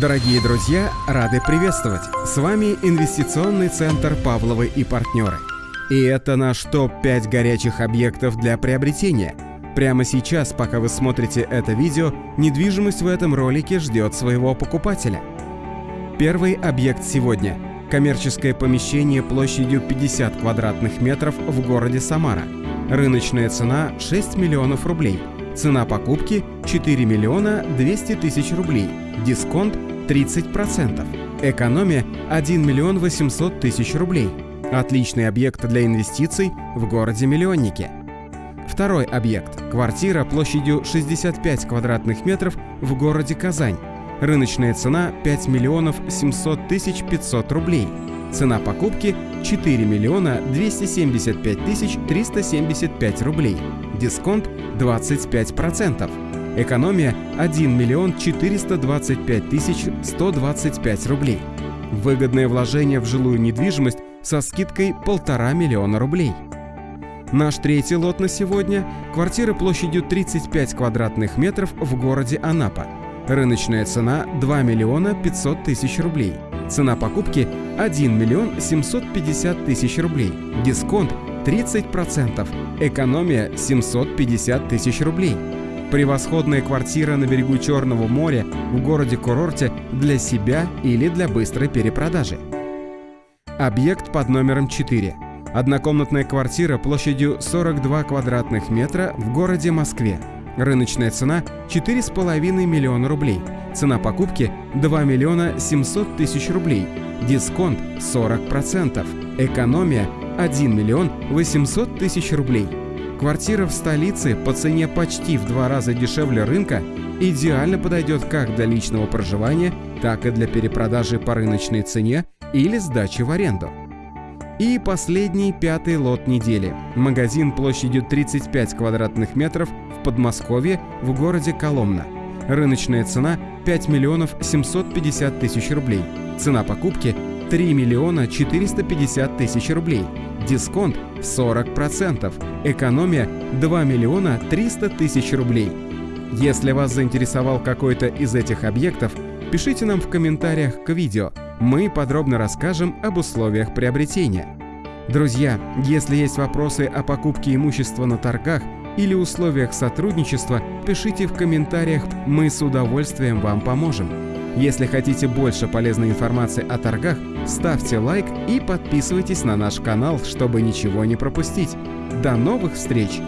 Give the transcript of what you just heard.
Дорогие друзья, рады приветствовать! С вами инвестиционный центр «Павловы и партнеры». И это наш топ-5 горячих объектов для приобретения. Прямо сейчас, пока вы смотрите это видео, недвижимость в этом ролике ждет своего покупателя. Первый объект сегодня – коммерческое помещение площадью 50 квадратных метров в городе Самара. Рыночная цена – 6 миллионов рублей. Цена покупки – 4 миллиона 200 тысяч рублей. Дисконт 30%. Экономия 1 миллион 800 тысяч рублей. Отличный объект для инвестиций в городе-миллионнике. Второй объект – квартира площадью 65 квадратных метров в городе Казань. Рыночная цена 5 миллионов 700 тысяч 500 рублей. Цена покупки 4 миллиона 275 тысяч 375 рублей. Дисконт 25%. Экономия 1 миллион 425 тысяч 125 рублей. Выгодное вложение в жилую недвижимость со скидкой 1,5 миллиона рублей. Наш третий лот на сегодня – квартира площадью 35 квадратных метров в городе Анапа. Рыночная цена 2 миллиона 500 тысяч рублей. Цена покупки 1 миллион 750 тысяч рублей. Дисконт 30%. Экономия 750 тысяч рублей. Превосходная квартира на берегу Черного моря в городе-курорте для себя или для быстрой перепродажи. Объект под номером 4. Однокомнатная квартира площадью 42 квадратных метра в городе Москве. Рыночная цена 4,5 миллиона рублей. Цена покупки 2 миллиона 700 тысяч рублей. Дисконт 40%. Экономия 1 миллион 800 тысяч рублей. Квартира в столице по цене почти в два раза дешевле рынка идеально подойдет как для личного проживания, так и для перепродажи по рыночной цене или сдачи в аренду. И последний пятый лот недели. Магазин площадью 35 квадратных метров в Подмосковье в городе Коломна. Рыночная цена 5 миллионов 750 тысяч рублей. Цена покупки 3 миллиона 450 тысяч рублей. Дисконт 40%. Экономия 2 миллиона 300 тысяч рублей. Если вас заинтересовал какой-то из этих объектов, пишите нам в комментариях к видео. Мы подробно расскажем об условиях приобретения. Друзья, если есть вопросы о покупке имущества на торгах или условиях сотрудничества, пишите в комментариях, мы с удовольствием вам поможем. Если хотите больше полезной информации о торгах, ставьте лайк и подписывайтесь на наш канал, чтобы ничего не пропустить. До новых встреч!